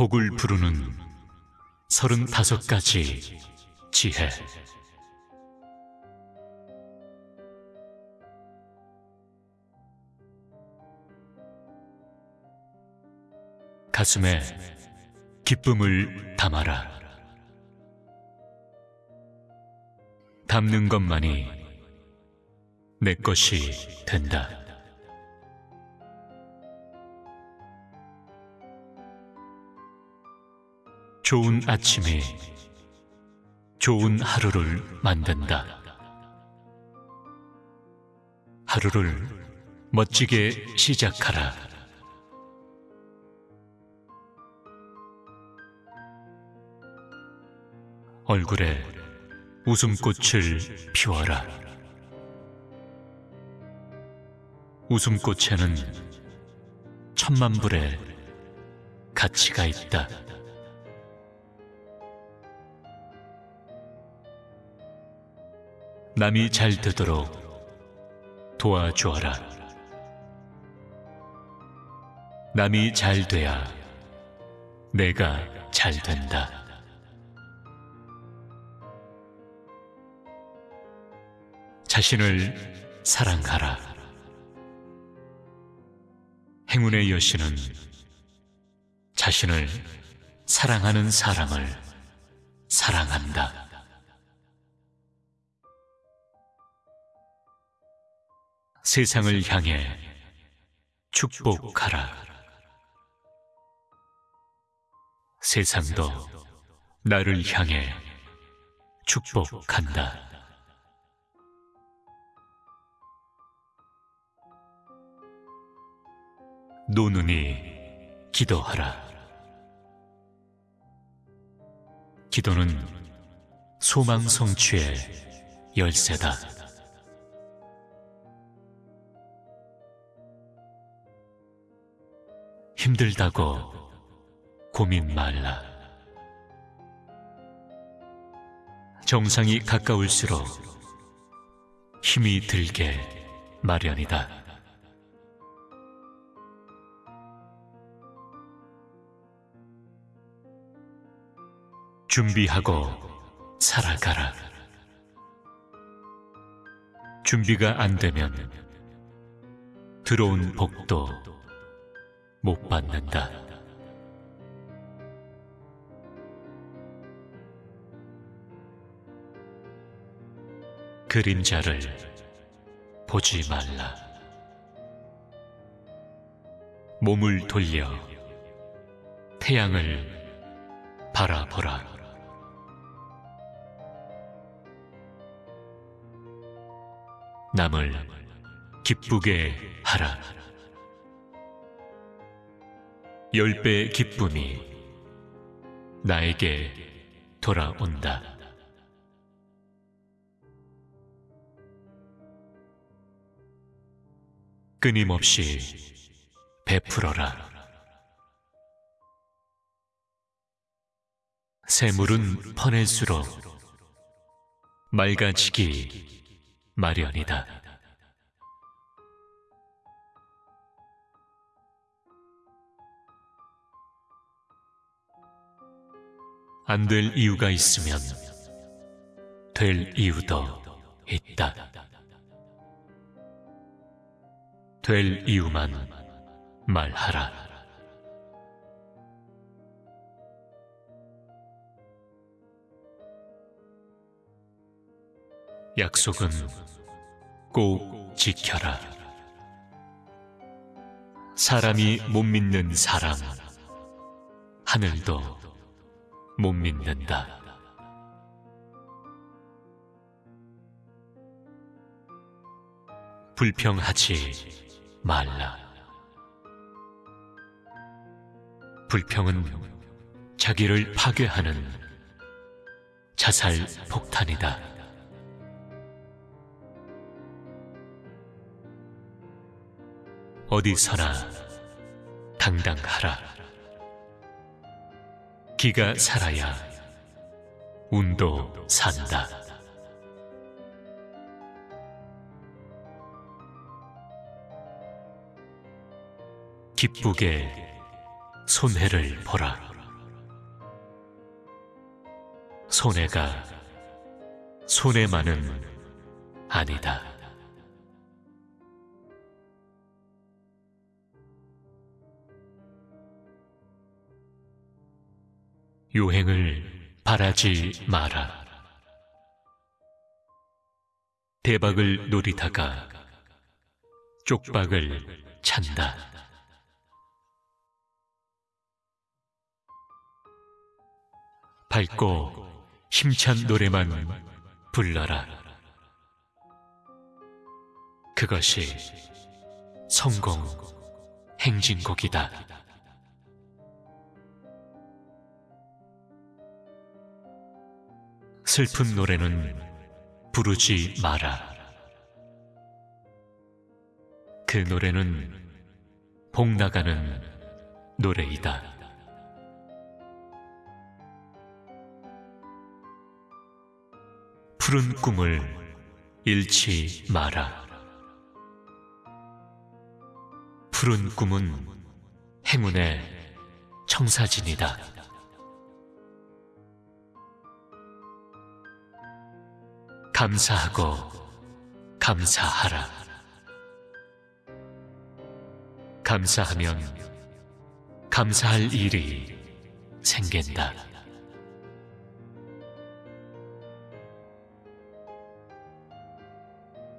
복을 부르는 서른다섯 가지 지혜. 가슴에 기쁨을 담아라. 담는 것만이 내 것이 된다. 좋은 아침이 좋은 하루를 만든다. 하루를 멋지게 시작하라. 얼굴에 웃음꽃을 피워라. 웃음꽃에는 천만 불의 가치가 있다. 남이 잘 되도록 도와주어라. 남이 잘 돼야 내가 잘 된다. 자신을 사랑하라. 행운의 여신은 자신을 사랑하는 사람을 사랑한다. 세상을 향해 축복하라. 세상도 나를 향해 축복한다. 노는이 기도하라. 기도는 소망 성취의 열쇠다. 힘들다고 고민 말라. 정상이 가까울수록 힘이 들게 마련이다. 준비하고 살아가라. 준비가 안 되면 들어온 복도 못 받는다. 그림자를 보지 말라. 몸을 돌려 태양을 바라보라. 남을 기쁘게 하라. 열배 기쁨이 나에게 돌아온다. 끊임없이 베풀어라. 새물은 퍼낼수록 맑아지기 마련이다. 안 될 이유가 있으면 될 이유도 있다. 될 이유만 말하라. 약속은 꼭 지켜라. 사람이 못 믿는 사람, 하늘도 못 믿는다. 불평하지 말라. 불평은 자기를 파괴하는 자살 폭탄이다. 어디서나 당당하라. 기가 살아야 운도 산다. 기쁘게 손해를 보라. 손해가 손해만은 아니다. 유행을 바라지 마라. 대박을 노리다가 쪽박을 찬다. 밝고 힘찬 노래만 불러라. 그것이 성공 행진곡이다. 슬픈 노래는 부르지 마라. 그 노래는 복 나가는 노래이다. 푸른 꿈을 잃지 마라. 푸른 꿈은 행운의 청사진이다. 감사하고 감사하라. 감사하면 감사할 일이 생긴다.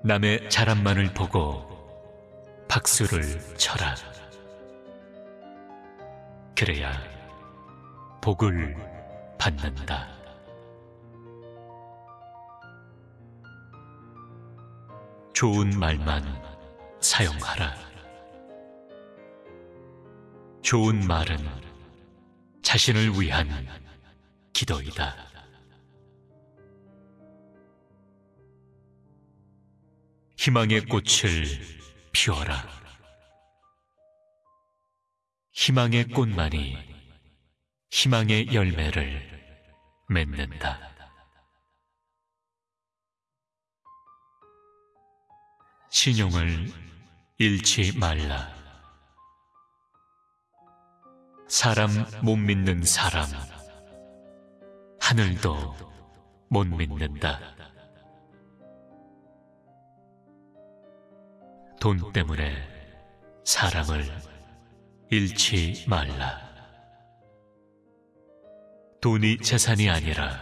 남의 자랑만을 보고 박수를 쳐라. 그래야 복을 받는다. 좋은 말만 사용하라. 좋은 말은 자신을 위한 기도이다. 희망의 꽃을 피워라. 희망의 꽃만이 희망의 열매를 맺는다. 신용을 잃지 말라. 사람 못 믿는 사람, 하늘도 못 믿는다. 돈 때문에 사람을 잃지 말라. 돈이 재산이 아니라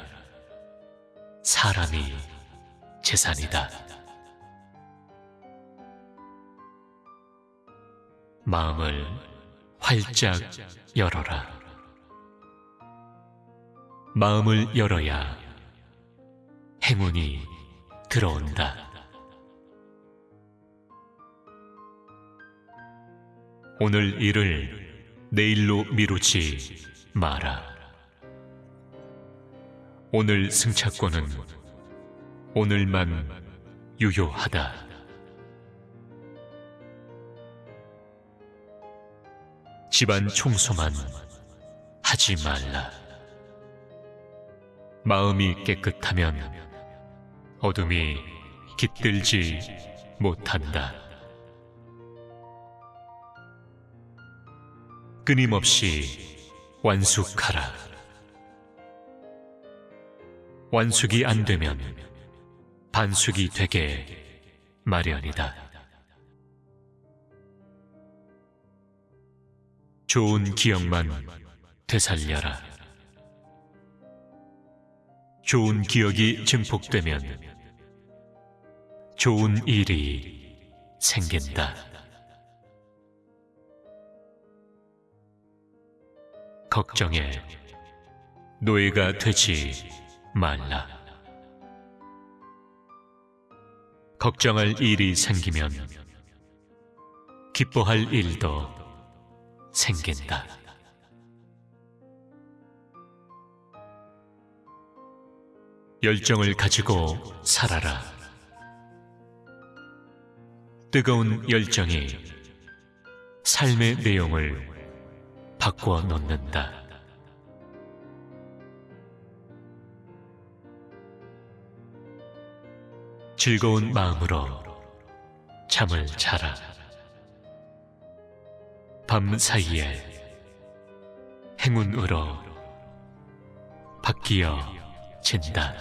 사람이 재산이다. 마음을 활짝 열어라. 마음을 열어야 행운이 들어온다. 오늘 일을 내일로 미루지 마라. 오늘 승차권은 오늘만 유효하다. 집안 청소만 하지 말라. 마음이 깨끗하면 어둠이 깃들지 못한다. 끊임없이 완숙하라. 완숙이 안 되면 반숙이 되게 마련이다. 좋은 기억만 되살려라. 좋은 기억이 증폭되면 좋은 일이 생긴다. 걱정에 노예가 되지 말라. 걱정할 일이 생기면 기뻐할 일도 생긴다. 열정을 가지고 살아라. 뜨거운 열정이 삶의 내용을 바꾸어 놓는다. 즐거운 마음으로 잠을 자라. 밤 사이에 행운으로 바뀌어 진다.